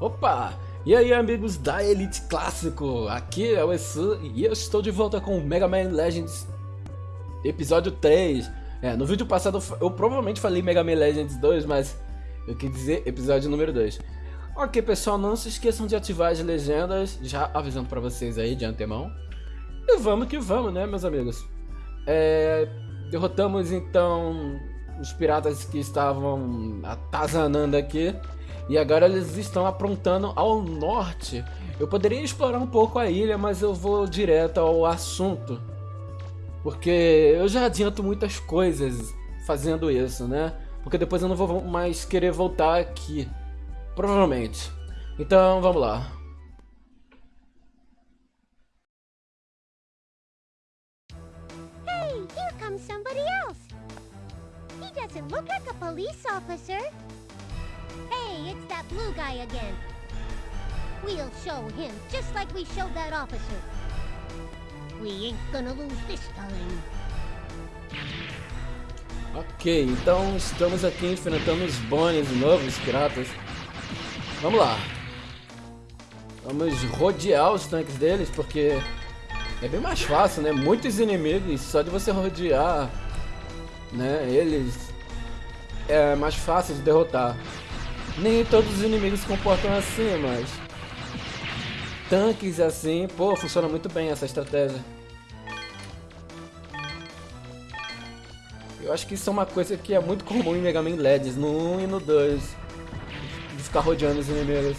Opa! E aí amigos da Elite Clássico, aqui é o Esu e eu estou de volta com Mega Man Legends Episódio 3 É, no vídeo passado eu provavelmente falei Mega Man Legends 2, mas eu quis dizer episódio número 2 Ok pessoal, não se esqueçam de ativar as legendas, já avisando pra vocês aí de antemão. E vamos que vamos né meus amigos? É, Derrotamos então os piratas que estavam atazanando aqui e agora eles estão aprontando ao norte. Eu poderia explorar um pouco a ilha, mas eu vou direto ao assunto. Porque eu já adianto muitas coisas fazendo isso, né? Porque depois eu não vou mais querer voltar aqui. Provavelmente. Então, vamos lá. Hey, here comes somebody else. He doesn't look like a police officer. Hey, it's that blue guy again. We'll show him, just like we showed that officer. We ain't gonna lose this time. Ok, então estamos aqui enfrentando os novo, os piratas. Vamos lá. Vamos rodear os tanques deles, porque é bem mais fácil, né? Muitos inimigos, só de você rodear né, eles é mais fácil de derrotar. Nem todos os inimigos se comportam assim, mas... Tanques assim, pô, funciona muito bem essa estratégia. Eu acho que isso é uma coisa que é muito comum em Mega Man Legends, no 1 e no 2. De ficar rodeando os inimigos.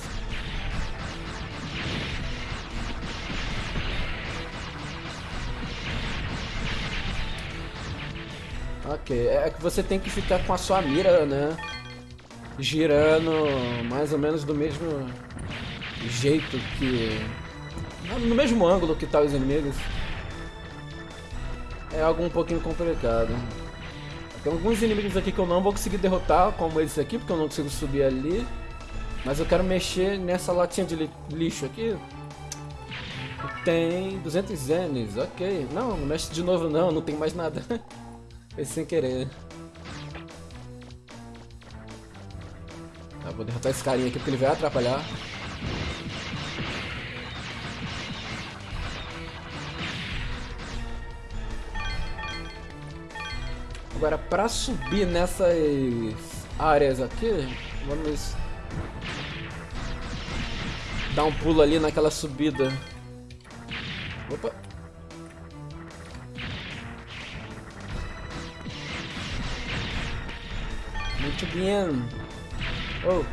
Ok, é que você tem que ficar com a sua mira, né? Girando mais ou menos do mesmo jeito que... No mesmo ângulo que tá os inimigos. É algo um pouquinho complicado. Tem alguns inimigos aqui que eu não vou conseguir derrotar, como esse aqui, porque eu não consigo subir ali. Mas eu quero mexer nessa latinha de lixo aqui. Tem 200 zenes, ok. Não, não mexe de novo não, não tem mais nada. Foi sem querer. Vou derrotar esse carinha aqui porque ele vai atrapalhar. Agora, para subir nessas áreas aqui, vamos dar um pulo ali naquela subida. Opa! Muito bem. Oh.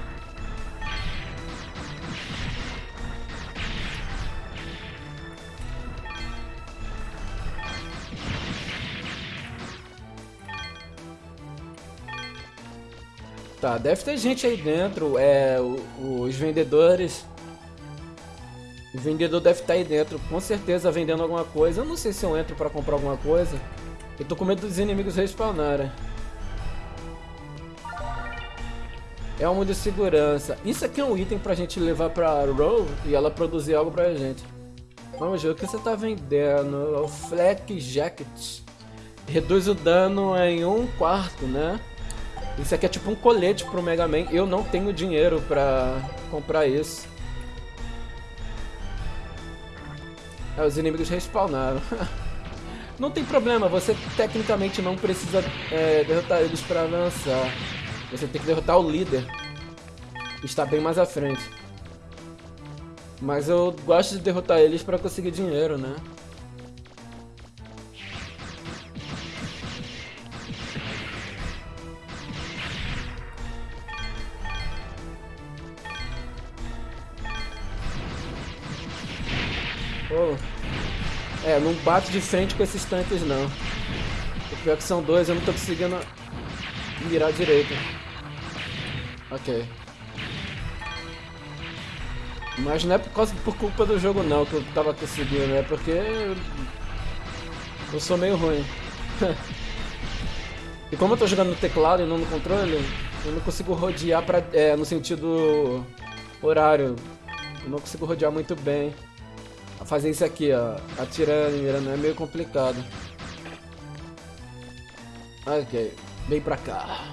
Tá, deve ter gente aí dentro, é, os vendedores. O vendedor deve estar aí dentro, com certeza vendendo alguma coisa. Eu não sei se eu entro pra comprar alguma coisa. Eu tô com medo dos inimigos respawnarem. É um de segurança. Isso aqui é um item pra gente levar pra Row e ela produzir algo pra gente. Vamos ver o que você tá vendendo. É o Flak Jacket. Reduz o dano em um quarto, né? Isso aqui é tipo um colete pro Mega Man. Eu não tenho dinheiro pra comprar isso. É, os inimigos respawnaram. não tem problema, você tecnicamente não precisa é, derrotar eles pra avançar. Você tem que derrotar o líder. Está bem mais à frente. Mas eu gosto de derrotar eles para conseguir dinheiro, né? Oh. É, não bate de frente com esses tanques não. O pior é que são dois, eu não tô conseguindo mirar direito. Ok. Mas não é por, causa, por culpa do jogo não que eu tava conseguindo, é porque eu sou meio ruim. e como eu tô jogando no teclado e não no controle, eu não consigo rodear pra, é, no sentido horário. Eu não consigo rodear muito bem. Fazer isso aqui, ó, atirando e mirando, é meio complicado. Ok. Vem pra cá.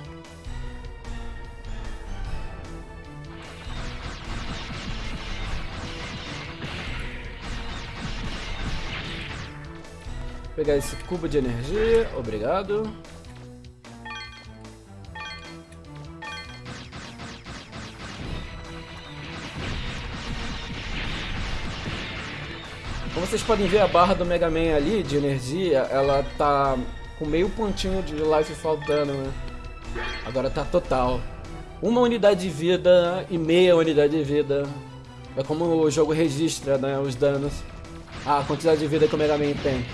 Pegar esse cubo de energia, obrigado. Como vocês podem ver, a barra do Mega Man ali, de energia, ela tá com meio pontinho de life faltando, né? Agora tá total. Uma unidade de vida e meia unidade de vida. É como o jogo registra, né, os danos. Ah, a quantidade de vida que o Mega Man tem.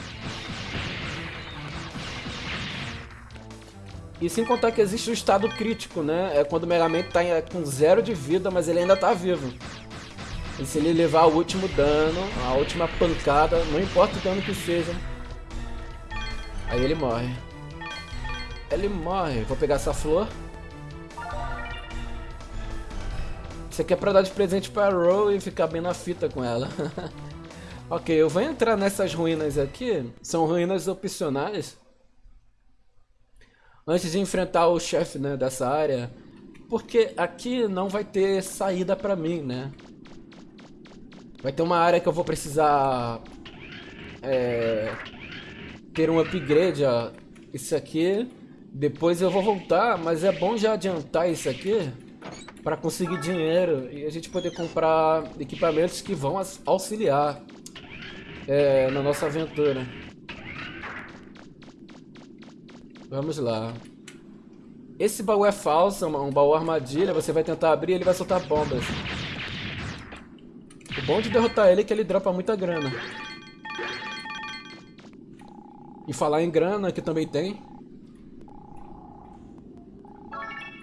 E sem contar que existe o estado crítico, né? É quando o Mega tá com zero de vida, mas ele ainda tá vivo. E se ele levar o último dano, a última pancada, não importa o dano que seja, aí ele morre. Ele morre. Vou pegar essa flor. Isso aqui é pra dar de presente pra Row e ficar bem na fita com ela. ok, eu vou entrar nessas ruínas aqui. São ruínas opcionais. Antes de enfrentar o chefe né, dessa área. Porque aqui não vai ter saída pra mim, né? Vai ter uma área que eu vou precisar é, ter um upgrade, ó. Isso aqui. Depois eu vou voltar, mas é bom já adiantar isso aqui para conseguir dinheiro e a gente poder comprar equipamentos que vão auxiliar é, na nossa aventura. Vamos lá. Esse baú é falso, um baú armadilha, você vai tentar abrir ele vai soltar bombas. O bom de derrotar ele é que ele dropa muita grana. E falar em grana, que também tem.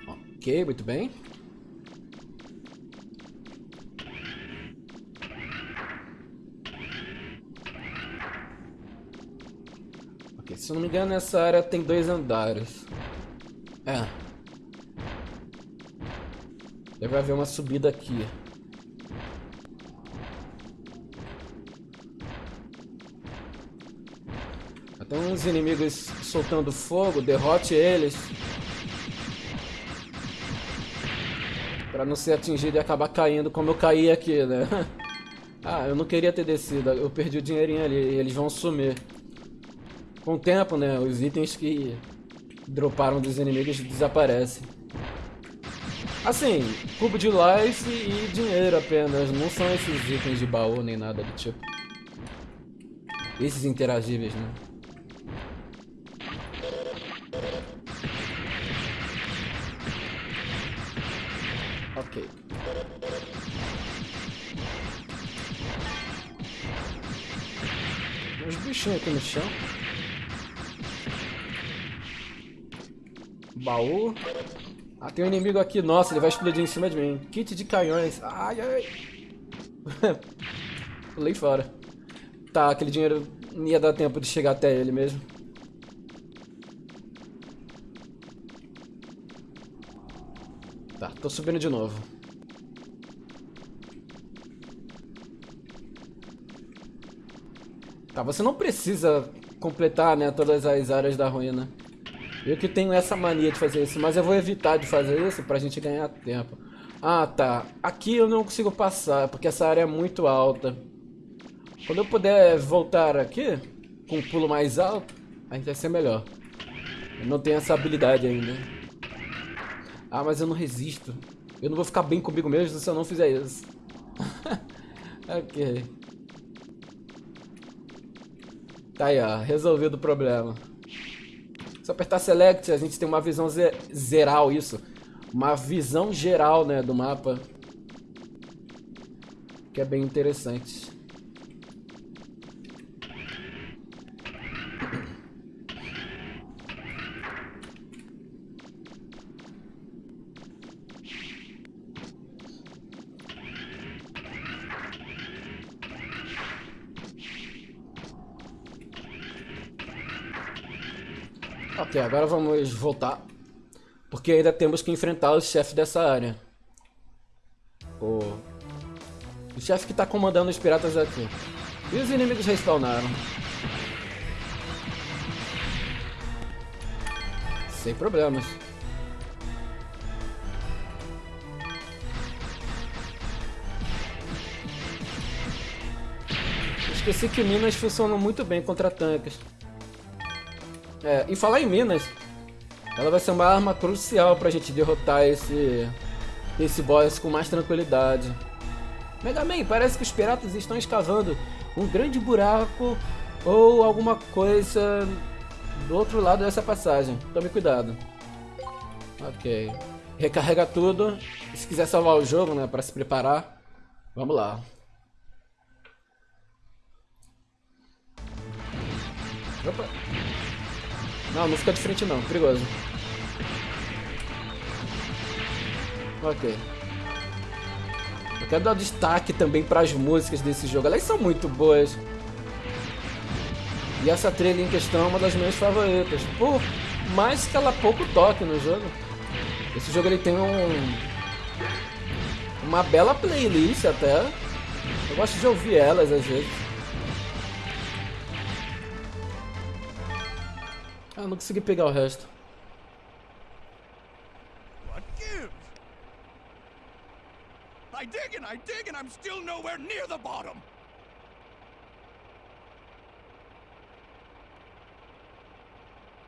Ok, muito bem. Se eu não me engano, essa área tem dois andares. É. Deve haver uma subida aqui. Tem uns inimigos soltando fogo, derrote eles. Pra não ser atingido e acabar caindo como eu caí aqui, né? Ah, eu não queria ter descido, eu perdi o dinheirinho ali eles vão sumir. Com o tempo, né, os itens que droparam dos inimigos desaparecem. Assim, cubo de life e dinheiro apenas, não são esses itens de baú nem nada do tipo. Esses interagíveis, né? Ok. Os bichinhos aqui no chão. Baú. Ah, tem um inimigo aqui. Nossa, ele vai explodir em cima de mim. Kit de canhões. Ai, ai. Pulei fora. Tá, aquele dinheiro não ia dar tempo de chegar até ele mesmo. Tá, tô subindo de novo. Tá, você não precisa completar, né, todas as áreas da ruína. Eu que tenho essa mania de fazer isso, mas eu vou evitar de fazer isso pra gente ganhar tempo. Ah, tá. Aqui eu não consigo passar, porque essa área é muito alta. Quando eu puder voltar aqui, com um pulo mais alto, a gente vai ser melhor. Eu não tenho essa habilidade ainda. Ah, mas eu não resisto. Eu não vou ficar bem comigo mesmo se eu não fizer isso. ok. Tá aí, ó. Resolvido o problema. Se apertar Select, a gente tem uma visão geral, isso. Uma visão geral, né, do mapa. Que é bem interessante. Ok, agora vamos voltar. Porque ainda temos que enfrentar o chefe dessa área. O, o chefe que está comandando os piratas aqui. E os inimigos respawnaram. Sem problemas. Esqueci que minas funcionam muito bem contra tanques. É, e falar em minas, ela vai ser uma arma crucial pra gente derrotar esse, esse boss com mais tranquilidade. Mega Man, parece que os piratas estão escavando um grande buraco ou alguma coisa do outro lado dessa passagem. Tome cuidado. Ok. Recarrega tudo. Se quiser salvar o jogo, né, para se preparar, vamos lá. Opa. Não, não fica de frente não, perigoso. Ok. Eu quero dar destaque também para as músicas desse jogo. Elas são muito boas. E essa trilha em questão é uma das minhas favoritas. Por mais que ela pouco toque no jogo. Esse jogo ele tem um uma bela playlist até. Eu gosto de ouvir elas às vezes. Ah, não consegui pegar o resto. What gives? I dig and I dig and I'm still nowhere near the bottom.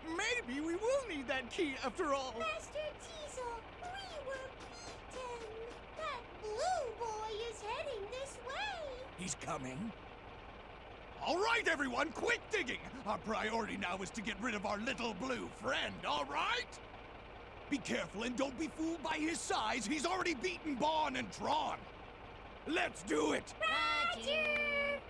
Maybe we will need that key after all. Master Teasel, we were beaten. That blue boy is heading this way. He's coming? All right, everyone, quit digging! Our priority now is to get rid of our little blue friend, all right? Be careful and don't be fooled by his size. He's already beaten Bond and Tron. Let's do it! Roger!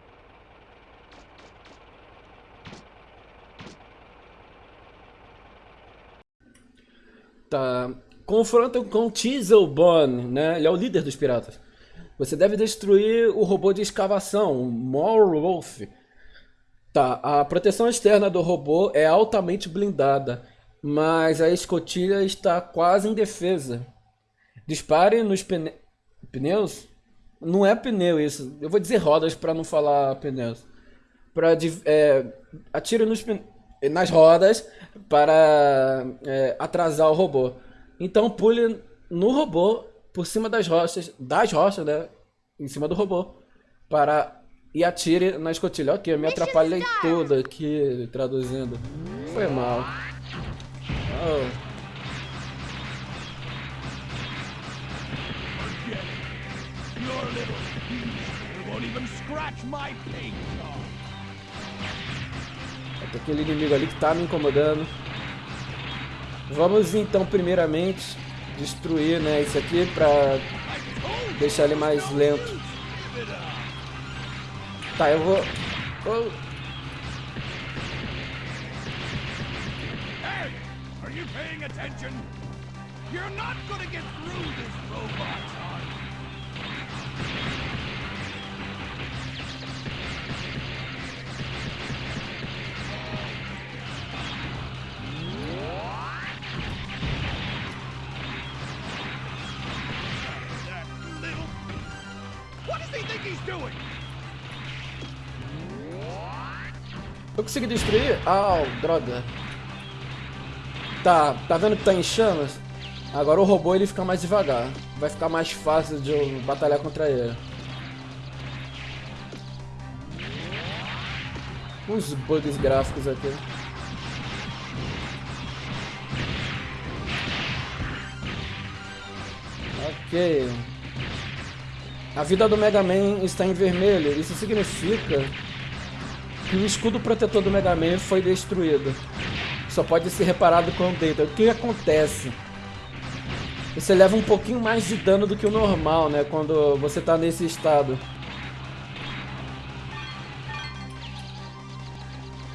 Tá. Confrontam com Bond, né? Ele é o líder dos piratas. Você deve destruir o robô de escavação, o Morwolf. Tá, a proteção externa do robô é altamente blindada, mas a escotilha está quase indefesa. Dispare nos pne... pneus? Não é pneu isso. Eu vou dizer rodas para não falar pneus. Para é, atire nos nas rodas para é, atrasar o robô. Então pule no robô por cima das rochas, das rochas, né? Em cima do robô para e atire na escotilha. Ok, eu me atrapalhei tudo aqui traduzindo. Foi mal. Oh. Tem aquele inimigo ali que tá me incomodando. Vamos então primeiramente destruir né, isso aqui pra deixar ele mais lento. Tá, eu vou... Oh. Hey, are you paying attention? You're not gonna get through this robot, son. What does he think he's doing? Eu consegui destruir? Ah, droga. Tá, tá vendo que tá em chamas? Agora o robô ele fica mais devagar. Vai ficar mais fácil de eu batalhar contra ele. Uns bugs gráficos aqui. Ok. A vida do Mega Man está em vermelho. Isso significa que o escudo protetor do Mega Man foi destruído. Só pode ser reparado com o dentro. O que acontece? Você leva um pouquinho mais de dano do que o normal, né? Quando você está nesse estado.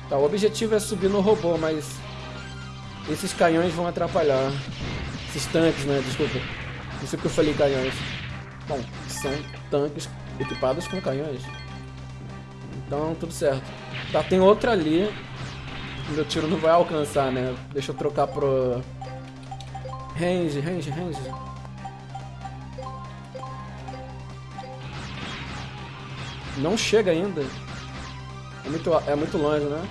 Tá, o objetivo é subir no robô, mas esses canhões vão atrapalhar. Esses tanques, né? Desculpa. Não sei eu falei canhões. Bom, são tanques equipados com canhões. Então, tudo certo. Tá, tem outra ali. Meu tiro não vai alcançar, né? Deixa eu trocar pro... Range, range, range. Não chega ainda. É muito, é muito longe, né?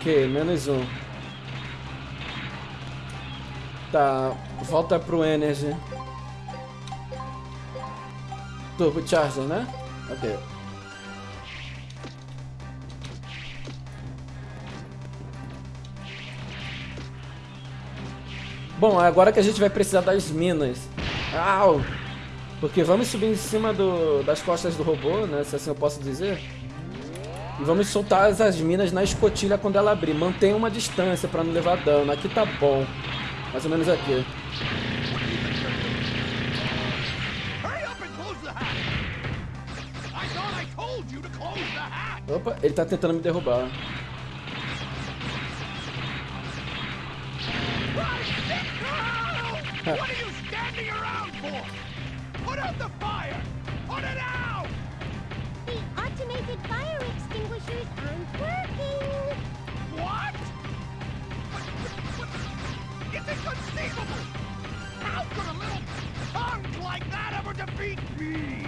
Ok, menos um. Tá, volta pro Energy. Turbo Charger, né? Ok. Bom, agora que a gente vai precisar das minas. Au! Porque vamos subir em cima do, das costas do robô, né? Se assim eu posso dizer. E vamos soltar as minas na escotilha quando ela abrir. Mantenha uma distância para não levar dano. Aqui tá bom. Mais ou menos aqui. Opa, ele tá tentando me derrubar. What? It's inconceivable! How could a little like that ever defeat me?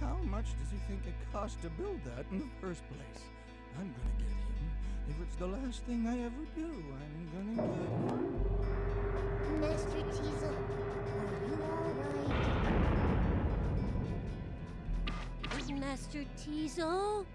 How much does he think it cost to build that in the first place? I'm gonna get him. If it's the last thing I ever do, I'm gonna get him. Master Teasel, are you alright? Master Teasel?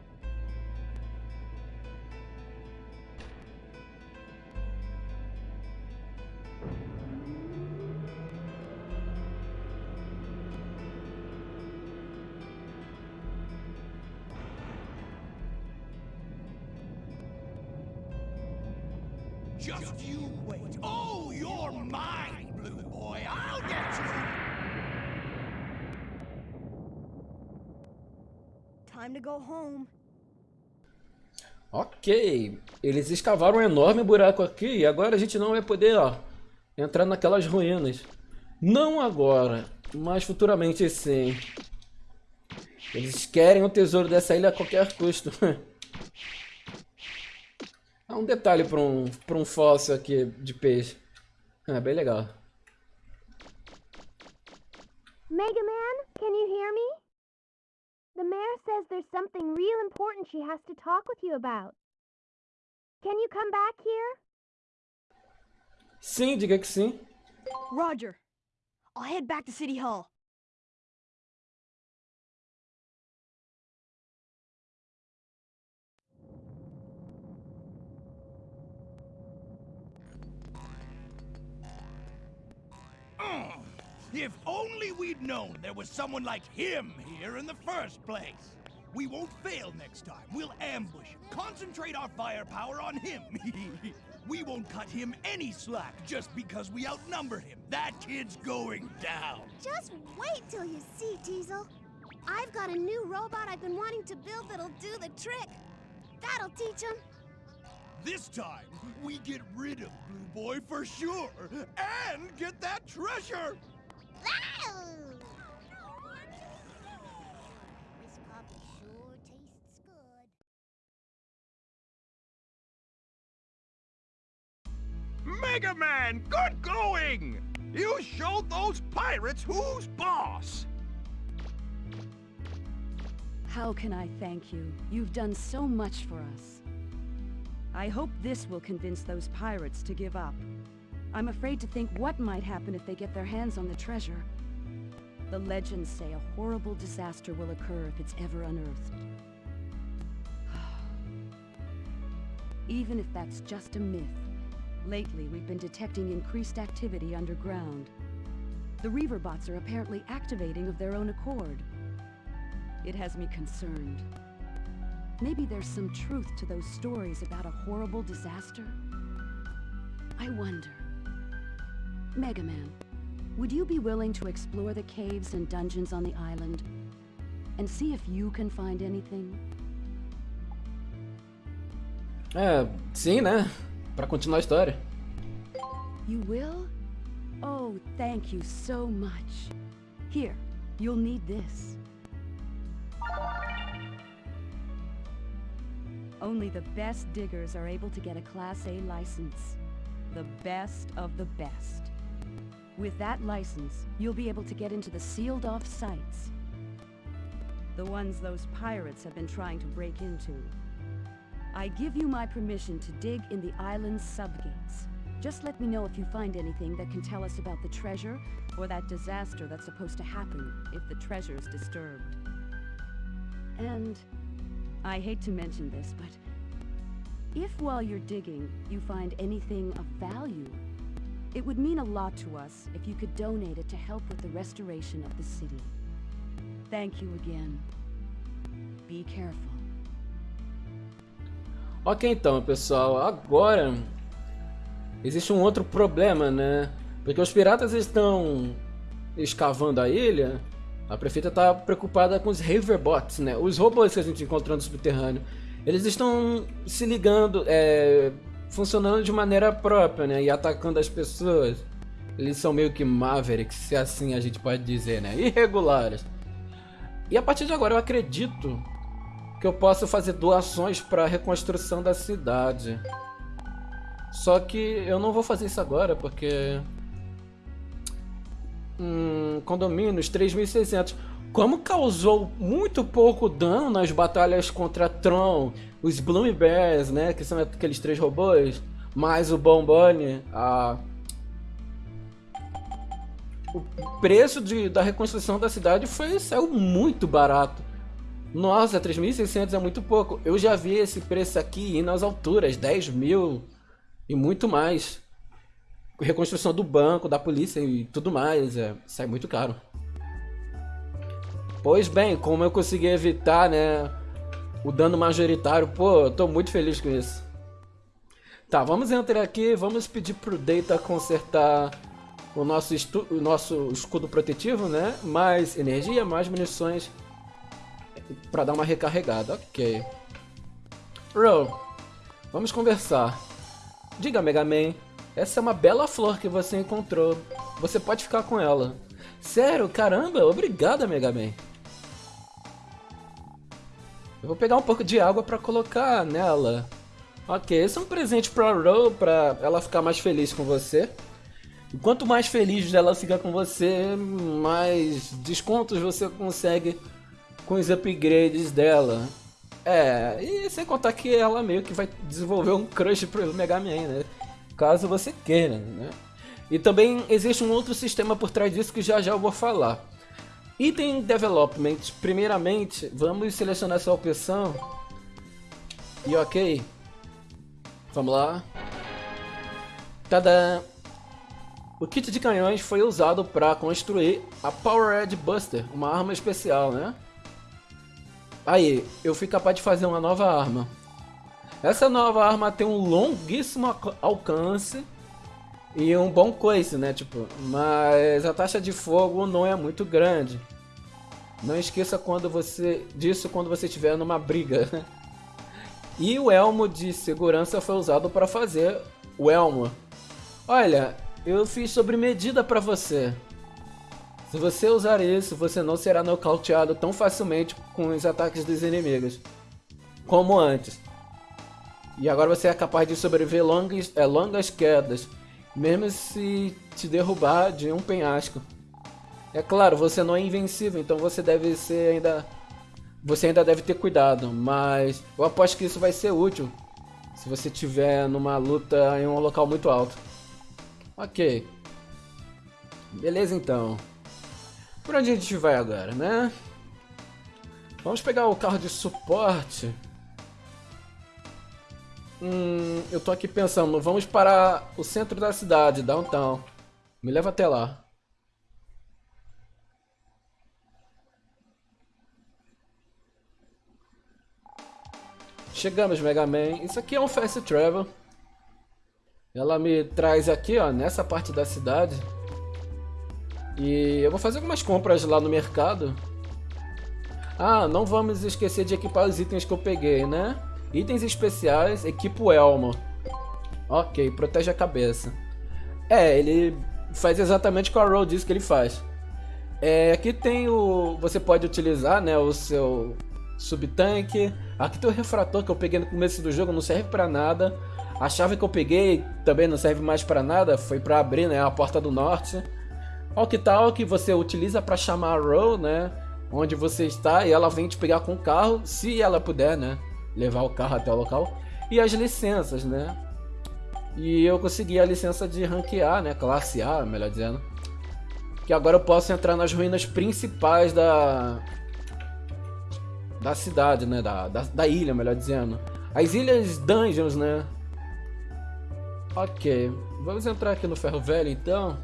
Time to go home. Ok, eles escavaram um enorme buraco aqui e agora a gente não vai poder, ó, entrar naquelas ruínas. Não agora, mas futuramente sim. Eles querem o tesouro dessa ilha a qualquer custo. Há um detalhe para um, um fóssil aqui de peixe. É bem legal. Mega Man, can you hear me? The mayor says there's something real important she has to talk with you about. Can you come back here? Sim, diga que sim. Roger. I'll head back to City Hall. Oh. If only we'd known there was someone like him here in the first place. We won't fail next time. We'll ambush him, concentrate our firepower on him. we won't cut him any slack just because we outnumber him. That kid's going down. Just wait till you see, Teasel. I've got a new robot I've been wanting to build that'll do the trick. That'll teach him. This time, we get rid of Blue Boy for sure, and get that treasure! This coffee sure tastes good. Mega Man, good going! You showed those pirates who's boss! How can I thank you? You've done so much for us. I hope this will convince those pirates to give up. I'm afraid to think what might happen if they get their hands on the treasure. The legends say a horrible disaster will occur if it's ever unearthed. Even if that's just a myth, lately we've been detecting increased activity underground. The Reaverbots are apparently activating of their own accord. It has me concerned. Maybe there's some truth to those stories about a horrible disaster? I wonder. Mega Man, would you be willing to explore the caves and dungeons on the island? And see if you can find anything? É, sim, né? Pra continuar a história. You will? Oh, thank you so much. Here, you'll need this. Only the best diggers are able to get a Class A license. The best of the best. With that license, you'll be able to get into the sealed-off sites. The ones those pirates have been trying to break into. I give you my permission to dig in the island's subgates. Just let me know if you find anything that can tell us about the treasure or that disaster that's supposed to happen if the treasure is disturbed. And I hate to mention this, but if while you're digging you find anything of value, it would mean a lot to us if you could donate it to help with the restoration of the city. Thank you again. Be careful. Ok, então, pessoal, agora existe um outro problema, né? Porque os piratas estão escavando a ilha, a prefeita está preocupada com os Haverbots, né? Os robôs que a gente encontrou no subterrâneo. Eles estão se ligando, é, funcionando de maneira própria, né? E atacando as pessoas. Eles são meio que mavericks, se assim a gente pode dizer, né? Irregulares. E a partir de agora eu acredito que eu posso fazer doações para a reconstrução da cidade. Só que eu não vou fazer isso agora, porque... Hum, condomínios 3.600. Como causou muito pouco dano nas batalhas contra Tron, os Bloom Bears, né, que são aqueles três robôs, mais o Bombone, a... o preço de, da reconstrução da cidade foi saiu muito barato. Nossa, 3.600 é muito pouco. Eu já vi esse preço aqui indo às alturas, 10 mil e muito mais. Reconstrução do banco, da polícia e tudo mais, é, sai muito caro. Pois bem, como eu consegui evitar, né, o dano majoritário, pô, eu tô muito feliz com isso. Tá, vamos entrar aqui, vamos pedir pro Data consertar o nosso, o nosso escudo protetivo, né? Mais energia, mais munições para dar uma recarregada. Ok. Ro, vamos conversar. Diga, Mega Man, essa é uma bela flor que você encontrou. Você pode ficar com ela. Sério? Caramba, obrigada, Mega Man. Eu vou pegar um pouco de água para colocar nela. Ok, esse é um presente pra Ro, pra ela ficar mais feliz com você. E quanto mais feliz ela fica com você, mais descontos você consegue com os upgrades dela. É, e sem contar que ela meio que vai desenvolver um crush pro Mega Man, né? Caso você queira, né? E também existe um outro sistema por trás disso que já já eu vou falar. Item Development. Primeiramente, vamos selecionar essa opção. E ok. Vamos lá. Tada! O kit de canhões foi usado para construir a Powered Buster, uma arma especial, né? Aí, eu fui capaz de fazer uma nova arma. Essa nova arma tem um longuíssimo alcance e um bom coice, né? Tipo, mas a taxa de fogo não é muito grande. Não esqueça quando você disso quando você estiver numa briga. E o elmo de segurança foi usado para fazer o elmo. Olha, eu fiz sobre medida para você. Se você usar isso, você não será nocauteado tão facilmente com os ataques dos inimigos, como antes. E agora você é capaz de sobreviver longas, é, longas quedas, mesmo se te derrubar de um penhasco. É claro, você não é invencível, então você deve ser ainda... Você ainda deve ter cuidado, mas eu aposto que isso vai ser útil se você estiver numa luta em um local muito alto. Ok. Beleza então. Por onde a gente vai agora, né? Vamos pegar o carro de suporte. Hum, eu tô aqui pensando, vamos para o centro da cidade, downtown. Me leva até lá. Chegamos, Mega Man. Isso aqui é um fast travel. Ela me traz aqui, ó, nessa parte da cidade. E eu vou fazer algumas compras lá no mercado. Ah, não vamos esquecer de equipar os itens que eu peguei, né? Itens especiais, equipa o elmo. Ok, protege a cabeça. É, ele faz exatamente o que a Roll diz que ele faz. É, aqui tem o... Você pode utilizar né, o seu subtanque. Aqui tem o refrator que eu peguei no começo do jogo, não serve pra nada. A chave que eu peguei também não serve mais pra nada, foi pra abrir né, a porta do norte. Walk Talk você utiliza para chamar a Row, né? onde você está e ela vem te pegar com o carro, se ela puder, né? Levar o carro até o local. E as licenças, né? E eu consegui a licença de ranquear, né? Classe A, melhor dizendo. Que agora eu posso entrar nas ruínas principais da... Da cidade, né? Da, da, da ilha, melhor dizendo. As ilhas Dungeons, né? Ok. Vamos entrar aqui no Ferro Velho, então.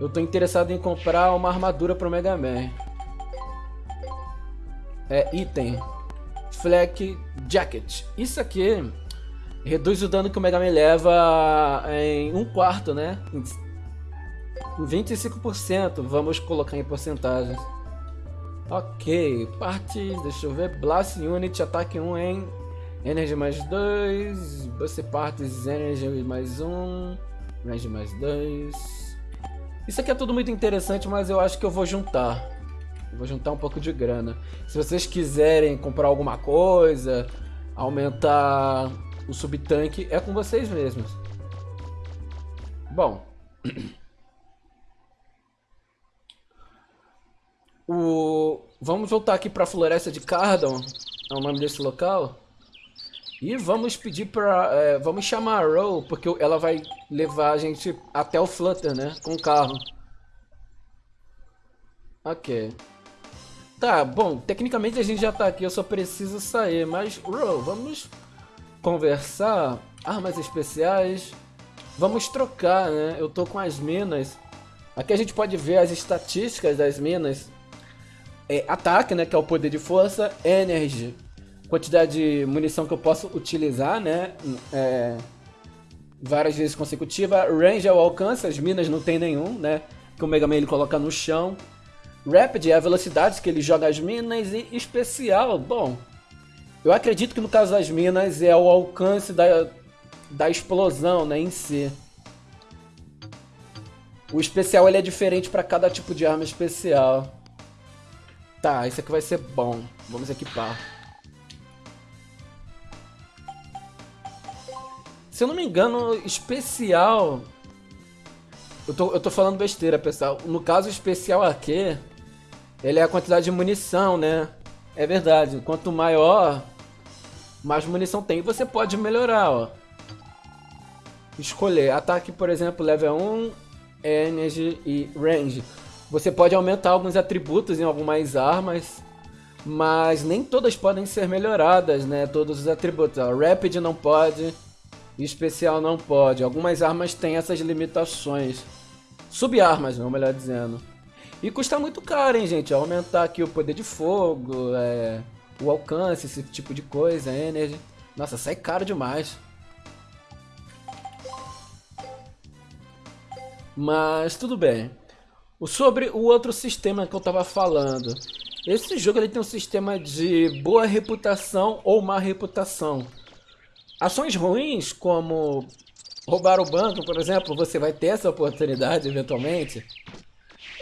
Eu tô interessado em comprar uma armadura pro Mega Man. É, item. Flak Jacket. Isso aqui reduz o dano que o Mega Man leva em um quarto, né? Em 25%. Vamos colocar em porcentagens. Ok, partes, deixa eu ver. Blast Unit, ataque 1 em Energy mais 2. Você partes, Energy mais 1. Range mais 2. Isso aqui é tudo muito interessante, mas eu acho que eu vou juntar. Vou juntar um pouco de grana. Se vocês quiserem comprar alguma coisa, aumentar o subtanque, é com vocês mesmos. Bom. O... Vamos voltar aqui para a Floresta de Cardon, é o nome desse local. E vamos pedir pra... É, vamos chamar a Row, porque ela vai levar a gente até o Flutter, né? Com o carro. Ok. Tá, bom, tecnicamente a gente já tá aqui, eu só preciso sair. Mas, Row, vamos conversar. Armas especiais. Vamos trocar, né? Eu tô com as minas. Aqui a gente pode ver as estatísticas das minas. É, ataque, né? Que é o poder de força. Energy quantidade de munição que eu posso utilizar, né? É, várias vezes consecutiva. Range é o alcance, as minas não tem nenhum, né? Que o Mega Man ele coloca no chão. Rapid é a velocidade que ele joga as minas. E especial, bom... Eu acredito que no caso das minas é o alcance da, da explosão, né, em si. O especial ele é diferente para cada tipo de arma especial. Tá, isso aqui vai ser bom. Vamos equipar. Se eu não me engano, especial... Eu tô, eu tô falando besteira, pessoal. No caso especial aqui, ele é a quantidade de munição, né? É verdade. Quanto maior, mais munição tem. Você pode melhorar, ó. Escolher. Ataque, por exemplo, level 1, Energy e Range. Você pode aumentar alguns atributos em algumas armas, mas nem todas podem ser melhoradas, né? Todos os atributos. Ó, Rapid não pode especial não pode. Algumas armas têm essas limitações. Subarmas, melhor dizendo. E custa muito caro, hein, gente? Aumentar aqui o poder de fogo, é, o alcance, esse tipo de coisa, energy. Nossa, sai caro demais. Mas tudo bem. Sobre o outro sistema que eu tava falando. Esse jogo ele tem um sistema de boa reputação ou má reputação. Ações ruins, como roubar o banco, por exemplo, você vai ter essa oportunidade eventualmente.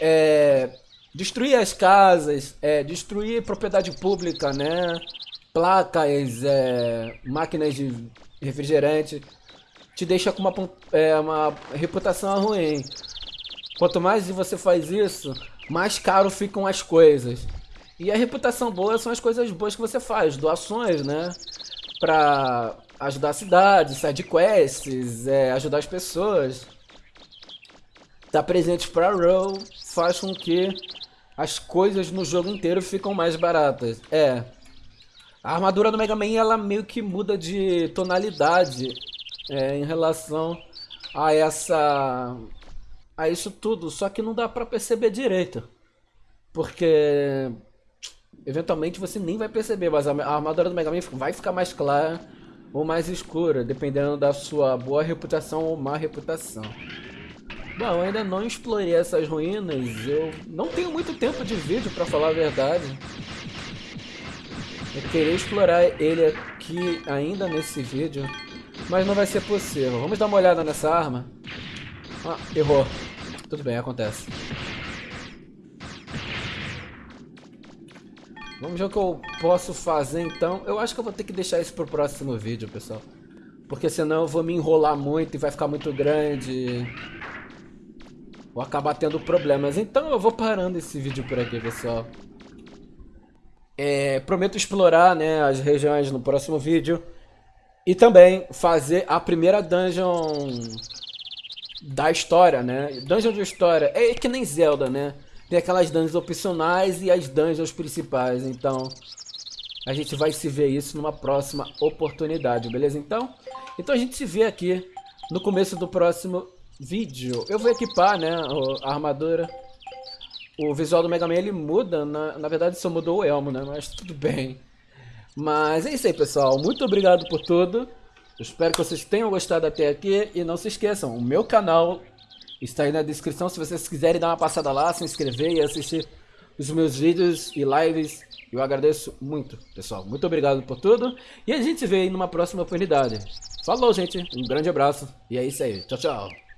É, destruir as casas, é, destruir propriedade pública, né? Placas, é, máquinas de refrigerante, te deixa com uma, é, uma reputação ruim. Quanto mais você faz isso, mais caro ficam as coisas. E a reputação boa são as coisas boas que você faz, doações, né? Pra ajudar a cidade, sidequests, é, ajudar as pessoas. Estar tá presente para Row faz com que as coisas no jogo inteiro ficam mais baratas. É. A armadura do Mega Man ela meio que muda de tonalidade é, em relação a essa a isso tudo, só que não dá para perceber direito. Porque eventualmente você nem vai perceber, mas a armadura do Mega Man vai ficar mais clara ou mais escura, dependendo da sua boa reputação ou má reputação. Bom, ainda não explorei essas ruínas, eu não tenho muito tempo de vídeo para falar a verdade. Eu queria explorar ele aqui ainda nesse vídeo, mas não vai ser possível. Vamos dar uma olhada nessa arma. Ah, errou. Tudo bem, acontece. Vamos ver o que eu posso fazer então. Eu acho que eu vou ter que deixar isso pro próximo vídeo, pessoal. Porque senão eu vou me enrolar muito e vai ficar muito grande. Vou acabar tendo problemas. Então eu vou parando esse vídeo por aqui, pessoal. É, prometo explorar né, as regiões no próximo vídeo. E também fazer a primeira dungeon da história, né? Dungeon de história. É que nem Zelda, né? Tem aquelas dungeons opcionais e as dungeons principais. Então, a gente vai se ver isso numa próxima oportunidade, beleza? Então, então a gente se vê aqui no começo do próximo vídeo. Eu vou equipar, né, a armadura. O visual do Mega Man ele muda, na, na verdade só mudou o elmo, né? Mas tudo bem. Mas é isso aí, pessoal. Muito obrigado por tudo. Eu espero que vocês tenham gostado até aqui. E não se esqueçam, o meu canal está aí na descrição. Se vocês quiserem dar uma passada lá, se inscrever e assistir os meus vídeos e lives. Eu agradeço muito, pessoal. Muito obrigado por tudo. E a gente se vê aí numa próxima oportunidade. Falou, gente. Um grande abraço. E é isso aí. Tchau, tchau.